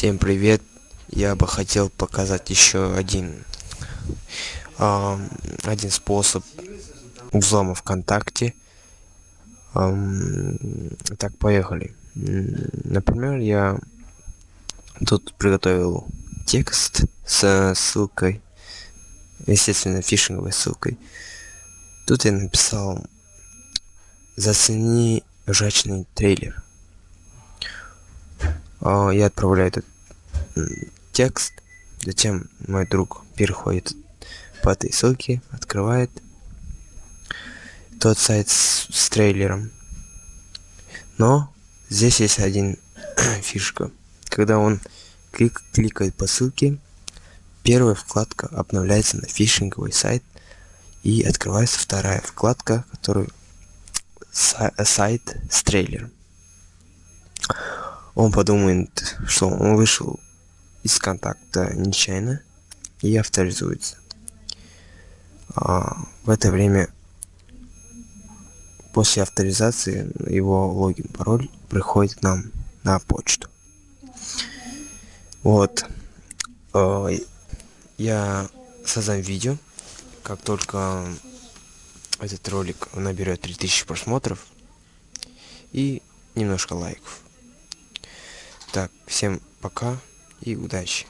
Всем привет! Я бы хотел показать еще один э, один способ взлома ВКонтакте. Э, так, поехали. Например, я тут приготовил текст с ссылкой, естественно, фишинговой ссылкой. Тут я написал «Зацени ржачный трейлер». А, я отправляю этот текст. Затем мой друг переходит по этой ссылке открывает тот сайт с, с трейлером. Но здесь есть один фишка. Когда он клик, кликает по ссылке первая вкладка обновляется на фишинговый сайт и открывается вторая вкладка который сайт с трейлером он подумает, что он вышел из контакта нечаянно и авторизуется. А в это время после авторизации его логин пароль приходит к нам на почту. Вот. Я создам видео как только этот ролик наберет 3000 просмотров и немножко лайков так, всем пока и удачи.